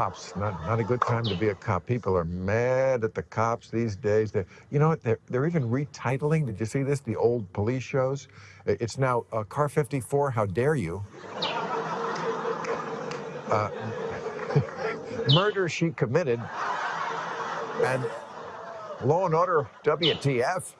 Cops, not, not a good time to be a cop. People are mad at the cops these days. They, you know what? They're, they're even retitling. Did you see this? The old police shows. It's now uh, Car 54, How Dare You? Uh, murder she committed. And Law and Order, WTF.